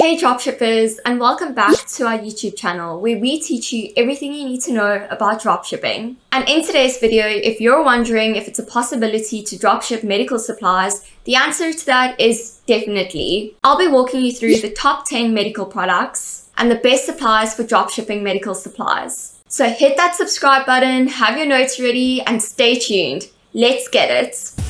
Hey dropshippers and welcome back to our YouTube channel where we teach you everything you need to know about dropshipping. And in today's video, if you're wondering if it's a possibility to dropship medical supplies, the answer to that is definitely. I'll be walking you through the top 10 medical products and the best supplies for dropshipping medical supplies. So hit that subscribe button, have your notes ready and stay tuned. Let's get it.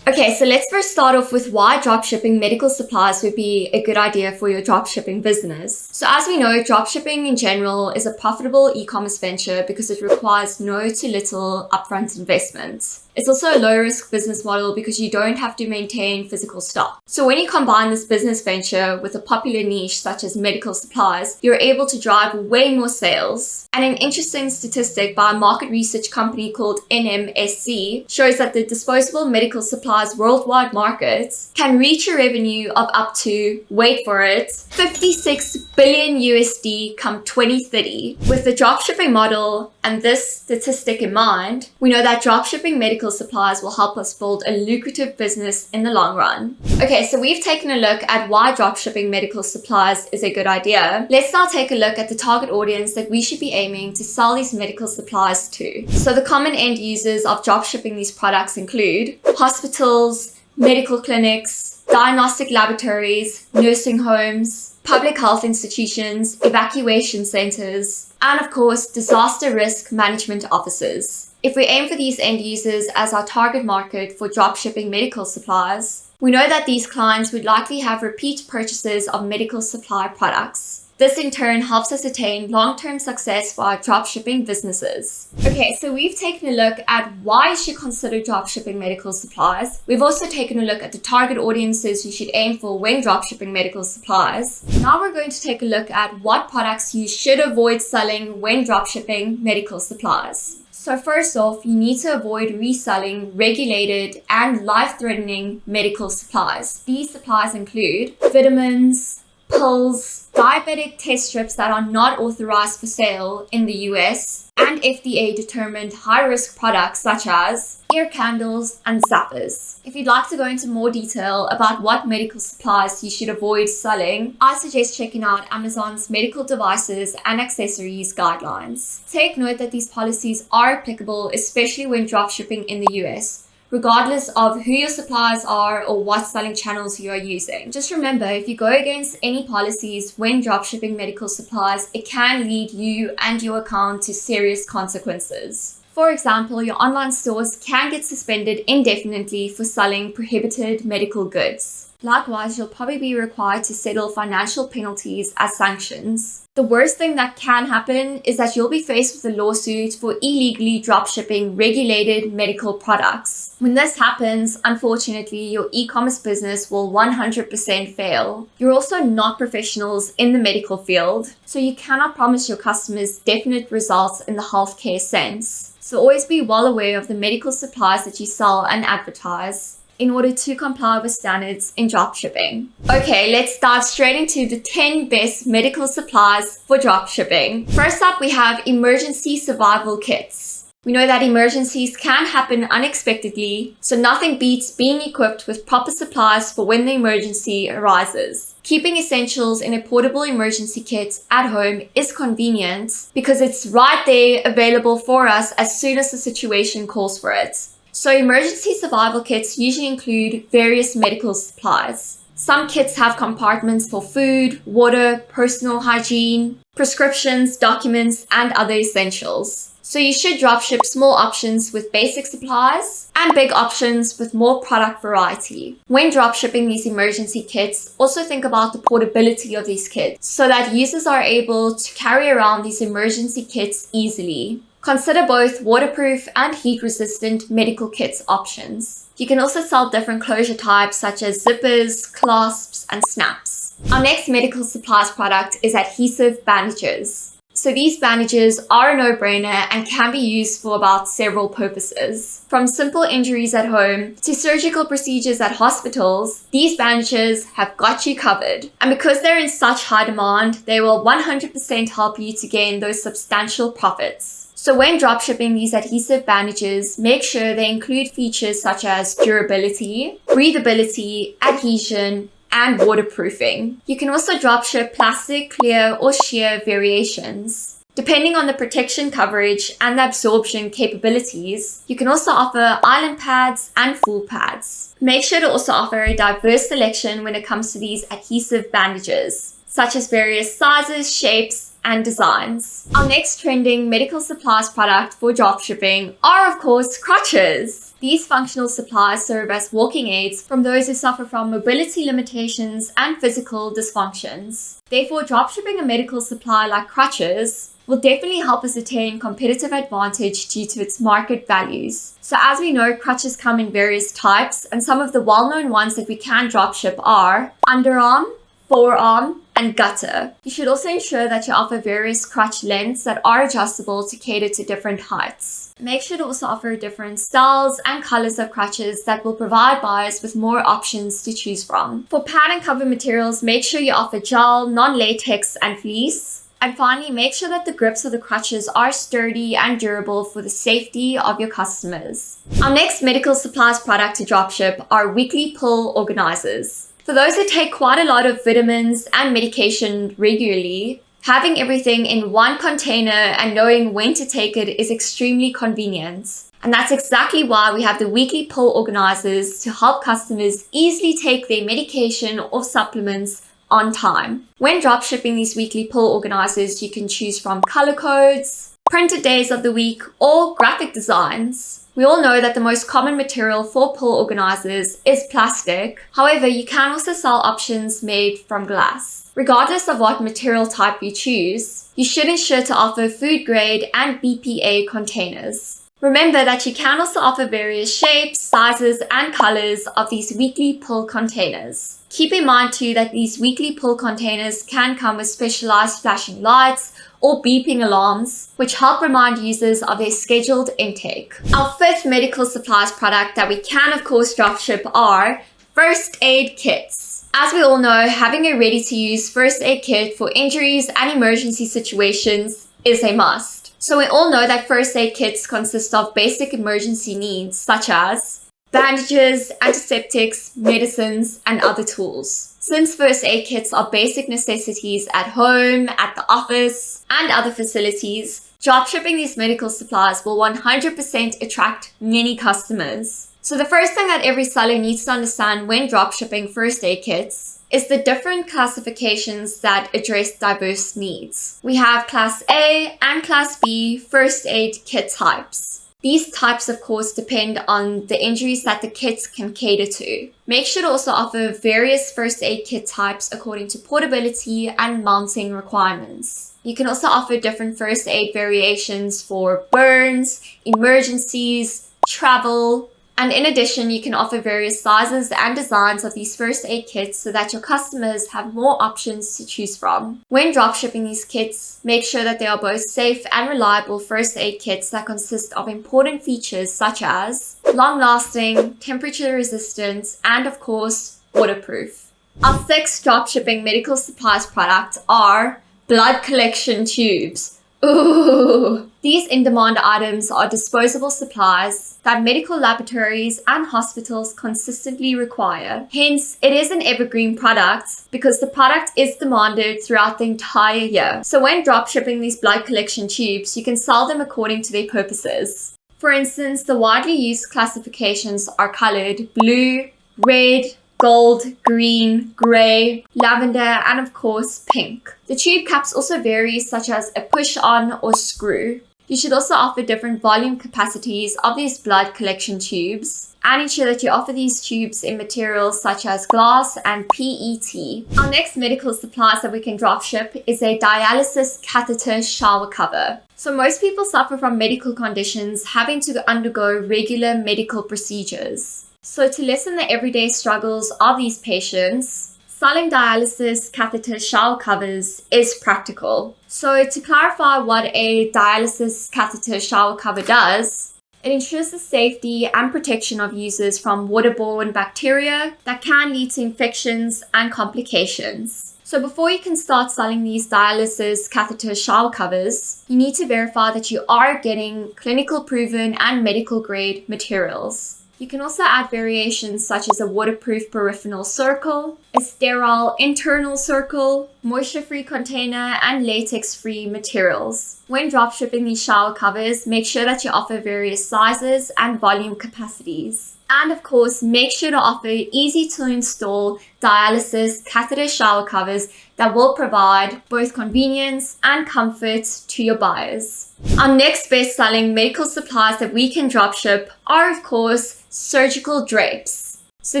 Okay, so let's first start off with why dropshipping medical supplies would be a good idea for your dropshipping business. So as we know, dropshipping in general is a profitable e-commerce venture because it requires no to little upfront investment. It's also a low risk business model because you don't have to maintain physical stock. So when you combine this business venture with a popular niche such as medical supplies, you're able to drive way more sales. And an interesting statistic by a market research company called NMSC shows that the disposable medical supplies worldwide markets can reach a revenue of up to, wait for it, 56 billion USD come 2030. With the dropshipping model and this statistic in mind, we know that dropshipping medical supplies will help us build a lucrative business in the long run. Okay, so we've taken a look at why dropshipping medical supplies is a good idea. Let's now take a look at the target audience that we should be aiming to sell these medical supplies to. So the common end users of dropshipping these products include hospitals, medical clinics, diagnostic laboratories, nursing homes, public health institutions, evacuation centers, and of course, disaster risk management offices. If we aim for these end users as our target market for dropshipping medical supplies, we know that these clients would likely have repeat purchases of medical supply products. This in turn helps us attain long-term success for our dropshipping businesses. Okay, so we've taken a look at why you should consider dropshipping medical supplies. We've also taken a look at the target audiences you should aim for when dropshipping medical supplies. Now we're going to take a look at what products you should avoid selling when dropshipping medical supplies. So first off, you need to avoid reselling regulated and life-threatening medical supplies. These supplies include vitamins, pills, diabetic test strips that are not authorized for sale in the US, and FDA determined high risk products such as ear candles and zappers. If you'd like to go into more detail about what medical supplies you should avoid selling, I suggest checking out Amazon's medical devices and accessories guidelines. Take note that these policies are applicable especially when dropshipping in the US regardless of who your suppliers are or what selling channels you are using. Just remember, if you go against any policies when dropshipping medical supplies, it can lead you and your account to serious consequences. For example, your online stores can get suspended indefinitely for selling prohibited medical goods. Likewise, you'll probably be required to settle financial penalties as sanctions. The worst thing that can happen is that you'll be faced with a lawsuit for illegally dropshipping regulated medical products. When this happens, unfortunately, your e-commerce business will 100% fail. You're also not professionals in the medical field, so you cannot promise your customers definite results in the healthcare sense. So always be well aware of the medical supplies that you sell and advertise in order to comply with standards in dropshipping. Okay, let's dive straight into the 10 best medical supplies for dropshipping. First up, we have emergency survival kits. We know that emergencies can happen unexpectedly, so nothing beats being equipped with proper supplies for when the emergency arises. Keeping essentials in a portable emergency kit at home is convenient because it's right there available for us as soon as the situation calls for it. So emergency survival kits usually include various medical supplies. Some kits have compartments for food, water, personal hygiene, prescriptions, documents, and other essentials. So you should dropship small options with basic supplies and big options with more product variety. When dropshipping these emergency kits, also think about the portability of these kits so that users are able to carry around these emergency kits easily. Consider both waterproof and heat-resistant medical kits options. You can also sell different closure types such as zippers, clasps, and snaps. Our next medical supplies product is adhesive bandages. So these bandages are a no-brainer and can be used for about several purposes. From simple injuries at home to surgical procedures at hospitals, these bandages have got you covered. And because they're in such high demand, they will 100% help you to gain those substantial profits. So when dropshipping these adhesive bandages, make sure they include features such as durability, breathability, adhesion, and waterproofing. You can also dropship plastic, clear, or sheer variations. Depending on the protection coverage and the absorption capabilities, you can also offer island pads and full pads. Make sure to also offer a diverse selection when it comes to these adhesive bandages, such as various sizes, shapes, and designs. Our next trending medical supplies product for dropshipping are of course crutches. These functional supplies serve as walking aids from those who suffer from mobility limitations and physical dysfunctions. Therefore, dropshipping a medical supply like crutches will definitely help us attain competitive advantage due to its market values. So as we know, crutches come in various types and some of the well-known ones that we can dropship are underarm, forearm, and gutter. You should also ensure that you offer various crutch lengths that are adjustable to cater to different heights. Make sure to also offer different styles and colors of crutches that will provide buyers with more options to choose from. For pad and cover materials, make sure you offer gel, non-latex, and fleece. And finally, make sure that the grips of the crutches are sturdy and durable for the safety of your customers. Our next medical supplies product to dropship are weekly pill organizers. For those who take quite a lot of vitamins and medication regularly, having everything in one container and knowing when to take it is extremely convenient. And that's exactly why we have the weekly pill organizers to help customers easily take their medication or supplements on time. When dropshipping these weekly pill organizers, you can choose from color codes, printed days of the week, or graphic designs. We all know that the most common material for pill organizers is plastic. However, you can also sell options made from glass. Regardless of what material type you choose, you should ensure to offer food grade and BPA containers. Remember that you can also offer various shapes, sizes, and colors of these weekly pull containers. Keep in mind too that these weekly pull containers can come with specialized flashing lights or beeping alarms, which help remind users of their scheduled intake. Our fifth medical supplies product that we can of course dropship are first aid kits. As we all know, having a ready-to-use first aid kit for injuries and emergency situations is a must. So we all know that first aid kits consist of basic emergency needs such as bandages, antiseptics, medicines, and other tools. Since first aid kits are basic necessities at home, at the office, and other facilities, dropshipping these medical supplies will 100% attract many customers. So the first thing that every seller needs to understand when dropshipping first aid kits is the different classifications that address diverse needs. We have Class A and Class B first aid kit types. These types, of course, depend on the injuries that the kits can cater to. Make sure to also offer various first aid kit types according to portability and mounting requirements. You can also offer different first aid variations for burns, emergencies, travel, and in addition, you can offer various sizes and designs of these first aid kits so that your customers have more options to choose from. When dropshipping these kits, make sure that they are both safe and reliable first aid kits that consist of important features such as long-lasting, temperature resistant, and of course, waterproof. Our six dropshipping medical supplies products are blood collection tubes. Ooh! These in-demand items are disposable supplies that medical laboratories and hospitals consistently require. Hence, it is an evergreen product because the product is demanded throughout the entire year. So when dropshipping these blood collection tubes, you can sell them according to their purposes. For instance, the widely used classifications are colored blue, red, gold, green, grey, lavender, and of course pink. The tube caps also vary such as a push-on or screw. You should also offer different volume capacities of these blood collection tubes and ensure that you offer these tubes in materials such as glass and PET. Our next medical supplies that we can drop ship is a dialysis catheter shower cover. So most people suffer from medical conditions having to undergo regular medical procedures. So to lessen the everyday struggles of these patients, selling dialysis catheter shower covers is practical. So to clarify what a dialysis catheter shower cover does, it ensures the safety and protection of users from waterborne bacteria that can lead to infections and complications. So before you can start selling these dialysis catheter shower covers, you need to verify that you are getting clinical proven and medical grade materials. You can also add variations such as a waterproof peripheral circle, a sterile internal circle, moisture-free container, and latex-free materials. When dropshipping these shower covers, make sure that you offer various sizes and volume capacities. And of course, make sure to offer easy to install dialysis catheter shower covers that will provide both convenience and comfort to your buyers. Our next best selling medical supplies that we can dropship are of course surgical drapes. So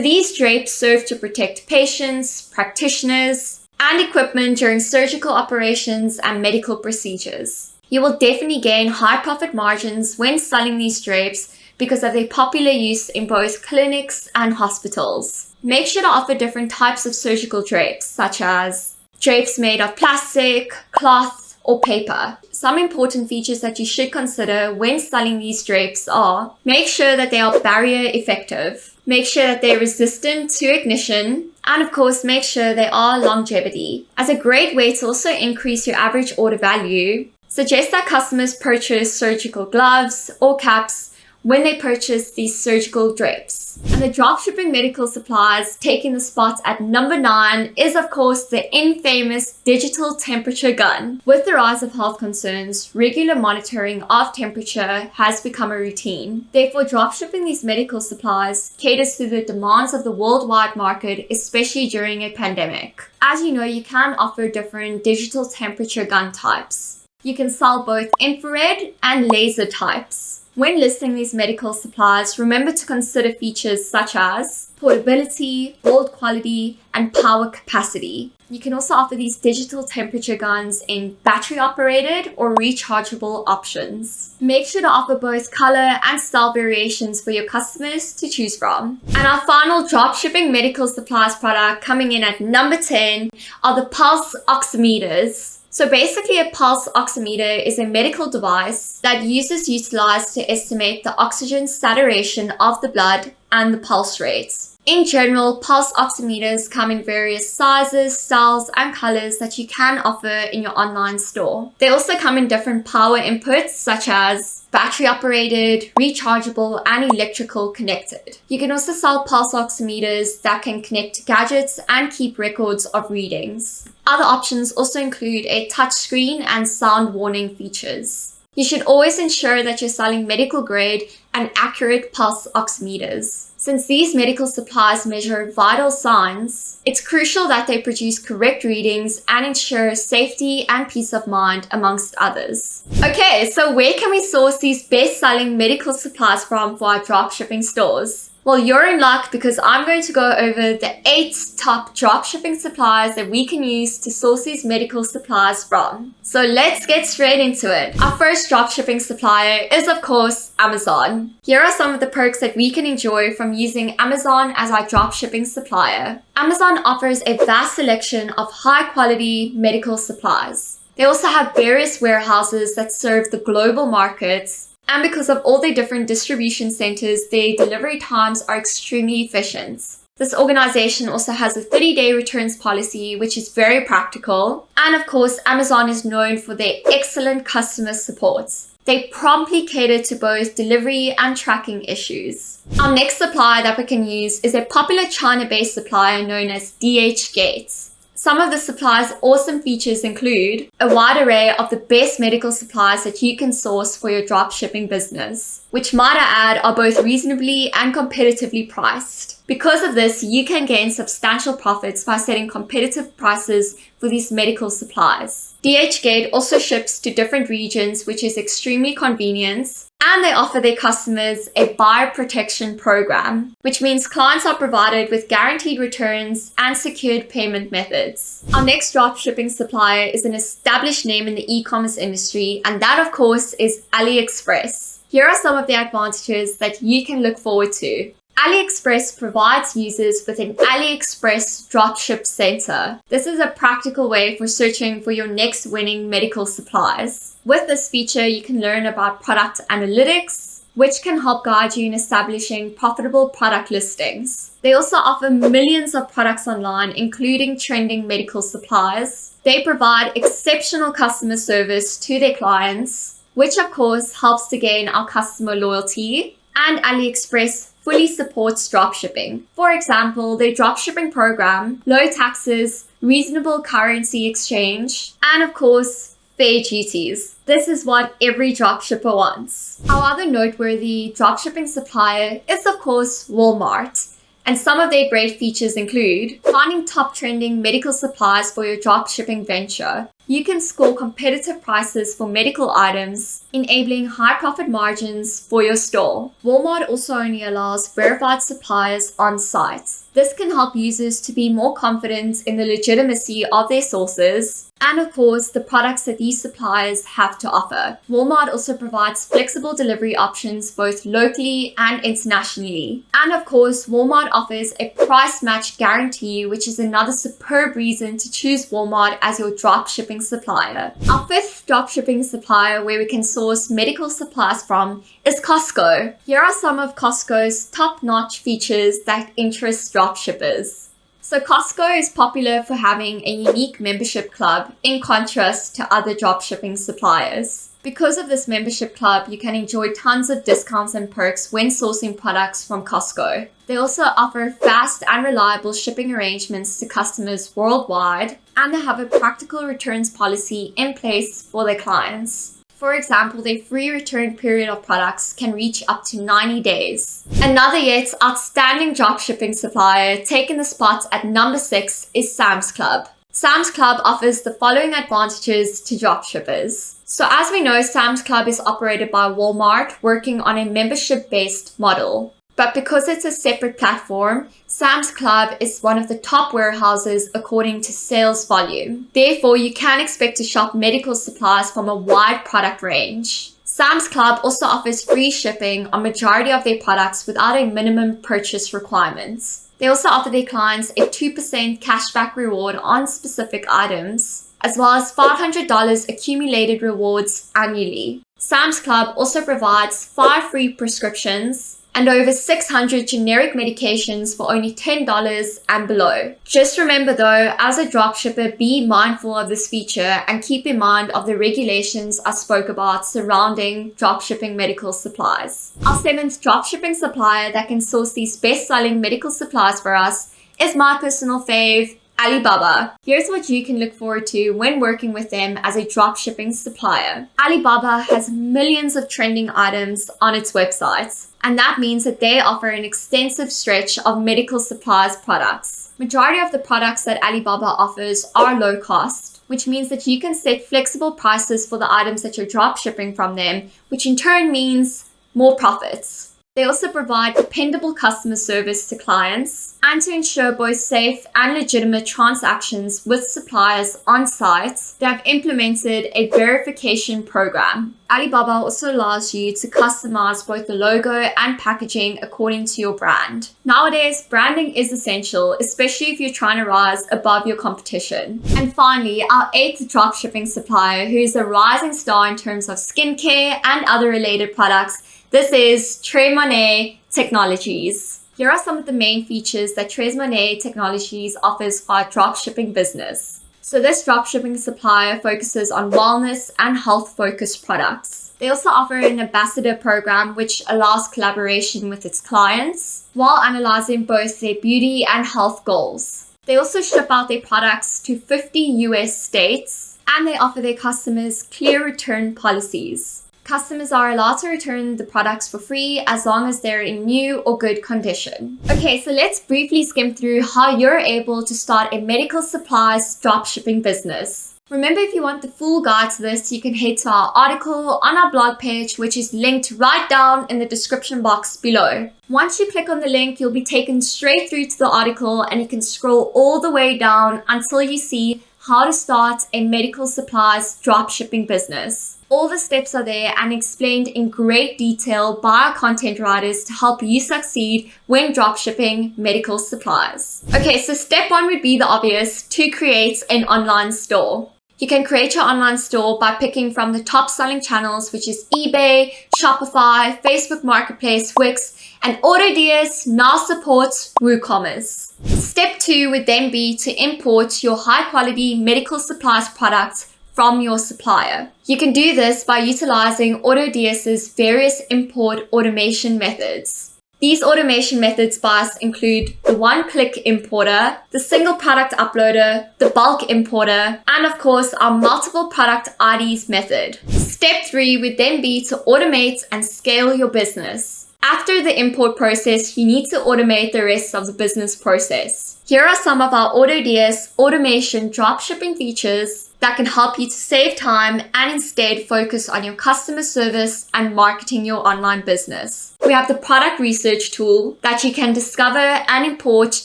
these drapes serve to protect patients, practitioners, and equipment during surgical operations and medical procedures. You will definitely gain high profit margins when selling these drapes because of their popular use in both clinics and hospitals. Make sure to offer different types of surgical drapes, such as drapes made of plastic, cloth, or paper. Some important features that you should consider when selling these drapes are make sure that they are barrier effective, make sure that they're resistant to ignition, and of course make sure they are longevity. As a great way to also increase your average order value, suggest that customers purchase surgical gloves or caps when they purchase these surgical drapes. And the dropshipping medical supplies taking the spot at number 9 is of course the infamous digital temperature gun. With the rise of health concerns, regular monitoring of temperature has become a routine. Therefore, dropshipping these medical supplies caters to the demands of the worldwide market, especially during a pandemic. As you know, you can offer different digital temperature gun types. You can sell both infrared and laser types. When listing these medical supplies, remember to consider features such as portability, build quality, and power capacity. You can also offer these digital temperature guns in battery operated or rechargeable options. Make sure to offer both color and style variations for your customers to choose from. And our final dropshipping medical supplies product coming in at number 10 are the pulse oximeters. So basically a pulse oximeter is a medical device that users utilize to estimate the oxygen saturation of the blood and the pulse rates. In general, pulse oximeters come in various sizes, styles, and colors that you can offer in your online store. They also come in different power inputs such as battery operated, rechargeable, and electrical connected. You can also sell pulse oximeters that can connect to gadgets and keep records of readings. Other options also include a touchscreen and sound warning features. You should always ensure that you're selling medical grade and accurate pulse oximeters. Since these medical supplies measure vital signs, it's crucial that they produce correct readings and ensure safety and peace of mind amongst others. Okay, so where can we source these best-selling medical supplies from for our dropshipping stores? Well, you're in luck because I'm going to go over the eight top dropshipping suppliers that we can use to source these medical supplies from. So let's get straight into it. Our first dropshipping supplier is of course Amazon. Here are some of the perks that we can enjoy from using Amazon as our dropshipping supplier. Amazon offers a vast selection of high quality medical supplies. They also have various warehouses that serve the global markets and because of all their different distribution centers, their delivery times are extremely efficient. This organization also has a 30-day returns policy, which is very practical. And of course, Amazon is known for their excellent customer support. They promptly cater to both delivery and tracking issues. Our next supplier that we can use is a popular China-based supplier known as DHgate. Some of the supplier's awesome features include a wide array of the best medical supplies that you can source for your drop shipping business, which might I add are both reasonably and competitively priced. Because of this, you can gain substantial profits by setting competitive prices for these medical supplies. DHgate also ships to different regions, which is extremely convenient and they offer their customers a buyer protection program, which means clients are provided with guaranteed returns and secured payment methods. Our next dropshipping supplier is an established name in the e-commerce industry, and that of course is AliExpress. Here are some of the advantages that you can look forward to. AliExpress provides users with an AliExpress Dropship Center. This is a practical way for searching for your next winning medical supplies. With this feature, you can learn about product analytics, which can help guide you in establishing profitable product listings. They also offer millions of products online, including trending medical supplies. They provide exceptional customer service to their clients, which of course helps to gain our customer loyalty. And AliExpress fully supports dropshipping. For example, their dropshipping program, low taxes, reasonable currency exchange, and of course, fair duties. This is what every dropshipper wants. Our other noteworthy dropshipping supplier is of course Walmart. And some of their great features include finding top trending medical supplies for your dropshipping venture. You can score competitive prices for medical items, enabling high profit margins for your store. Walmart also only allows verified suppliers on site. This can help users to be more confident in the legitimacy of their sources and of course the products that these suppliers have to offer. Walmart also provides flexible delivery options both locally and internationally. And of course, Walmart offers a price match guarantee, which is another superb reason to choose Walmart as your dropshipping supplier. Our fifth dropshipping supplier where we can source medical supplies from is Costco. Here are some of Costco's top-notch features that interest dropshippers. So Costco is popular for having a unique membership club in contrast to other dropshipping suppliers. Because of this membership club, you can enjoy tons of discounts and perks when sourcing products from Costco. They also offer fast and reliable shipping arrangements to customers worldwide, and they have a practical returns policy in place for their clients. For example, their free return period of products can reach up to 90 days. Another yet outstanding dropshipping supplier taking the spot at number 6 is Sam's Club. Sam's Club offers the following advantages to dropshippers. So as we know, Sam's Club is operated by Walmart working on a membership-based model. But because it's a separate platform, Sam's Club is one of the top warehouses according to sales volume. Therefore, you can expect to shop medical supplies from a wide product range. Sam's Club also offers free shipping on majority of their products without a minimum purchase requirements. They also offer their clients a 2% cashback reward on specific items, as well as $500 accumulated rewards annually. Sam's Club also provides 5 free prescriptions, and over 600 generic medications for only $10 and below. Just remember though, as a dropshipper, be mindful of this feature and keep in mind of the regulations I spoke about surrounding dropshipping medical supplies. Our seventh dropshipping supplier that can source these best-selling medical supplies for us is my personal fave, Alibaba. Here's what you can look forward to when working with them as a dropshipping supplier. Alibaba has millions of trending items on its website, and that means that they offer an extensive stretch of medical supplies products. Majority of the products that Alibaba offers are low cost, which means that you can set flexible prices for the items that you're drop shipping from them, which in turn means more profits. They also provide dependable customer service to clients and to ensure both safe and legitimate transactions with suppliers on site, they have implemented a verification program. Alibaba also allows you to customize both the logo and packaging according to your brand. Nowadays, branding is essential, especially if you're trying to rise above your competition. And finally, our eighth dropshipping supplier, who is a rising star in terms of skincare and other related products, this is Tres Technologies. Here are some of the main features that Tres Technologies offers for our dropshipping business. So this dropshipping supplier focuses on wellness and health-focused products. They also offer an ambassador program which allows collaboration with its clients while analyzing both their beauty and health goals. They also ship out their products to 50 US states and they offer their customers clear return policies. Customers are allowed to return the products for free as long as they're in new or good condition. Okay, so let's briefly skim through how you're able to start a medical supplies dropshipping business. Remember, if you want the full guide to this, you can head to our article on our blog page, which is linked right down in the description box below. Once you click on the link, you'll be taken straight through to the article and you can scroll all the way down until you see how to start a medical supplies dropshipping business. All the steps are there and explained in great detail by our content writers to help you succeed when dropshipping medical supplies. Okay, so step one would be the obvious, to create an online store. You can create your online store by picking from the top selling channels, which is eBay, Shopify, Facebook Marketplace, Wix, and AutoDS now supports WooCommerce. Step two would then be to import your high quality medical supplies products from your supplier. You can do this by utilizing AutoDS's various import automation methods. These automation methods by us include the one-click importer, the single product uploader, the bulk importer, and of course our multiple product IDs method. Step three would then be to automate and scale your business. After the import process, you need to automate the rest of the business process. Here are some of our AutoDS automation dropshipping features that can help you to save time and instead focus on your customer service and marketing your online business. We have the product research tool that you can discover and import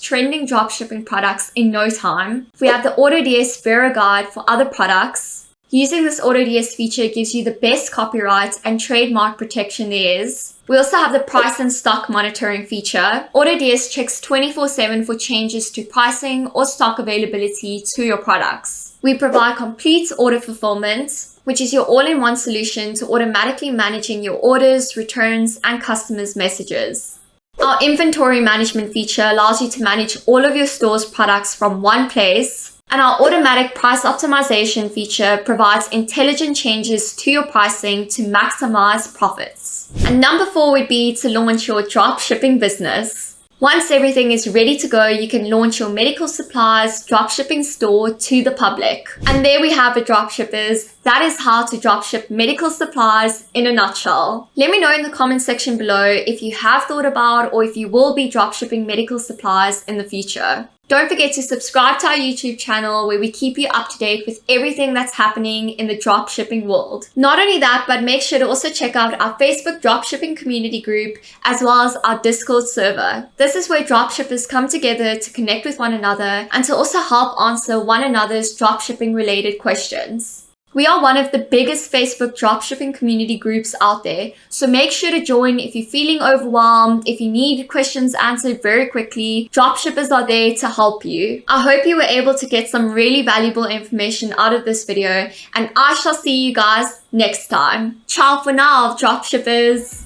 trending dropshipping products in no time. We have the AutoDS Vero Guide for other products. Using this AutoDS feature gives you the best copyright and trademark protection there is. We also have the price and stock monitoring feature. AutoDS checks 24-7 for changes to pricing or stock availability to your products. We provide complete order fulfillment, which is your all-in-one solution to automatically managing your orders, returns, and customers' messages. Our inventory management feature allows you to manage all of your store's products from one place, and our automatic price optimization feature provides intelligent changes to your pricing to maximize profits. And number four would be to launch your drop shipping business. Once everything is ready to go, you can launch your medical supplies dropshipping store to the public. And there we have it, dropshippers. That is how to dropship medical supplies in a nutshell. Let me know in the comment section below if you have thought about or if you will be dropshipping medical supplies in the future. Don't forget to subscribe to our YouTube channel where we keep you up to date with everything that's happening in the dropshipping world. Not only that, but make sure to also check out our Facebook dropshipping community group as well as our Discord server. This is where dropshippers come together to connect with one another and to also help answer one another's dropshipping related questions. We are one of the biggest Facebook dropshipping community groups out there, so make sure to join if you're feeling overwhelmed, if you need questions answered very quickly, dropshippers are there to help you. I hope you were able to get some really valuable information out of this video, and I shall see you guys next time. Ciao for now, dropshippers!